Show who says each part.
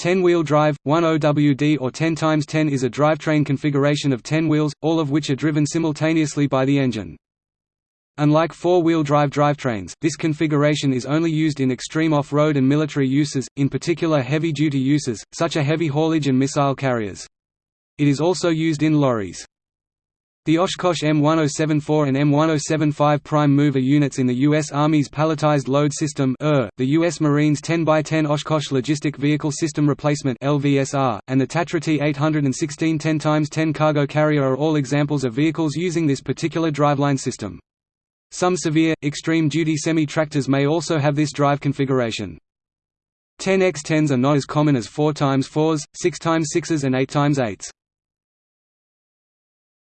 Speaker 1: 10-wheel drive, 1 OWD or 10 x 10 is a drivetrain configuration of 10 wheels, all of which are driven simultaneously by the engine. Unlike four-wheel drive drivetrains, this configuration is only used in extreme off-road and military uses, in particular heavy-duty uses, such as heavy haulage and missile carriers. It is also used in lorries. The Oshkosh M1074 and M1075 prime mover units in the U.S. Army's Palletized Load System the U.S. Marines 10x10 Oshkosh Logistic Vehicle System Replacement and the Tatra T-816 10x10 cargo carrier are all examples of vehicles using this particular driveline system. Some severe, extreme-duty semi-tractors may also have this drive configuration. 10x10s are not as common as 4x4s, 6x6s and 8x8s.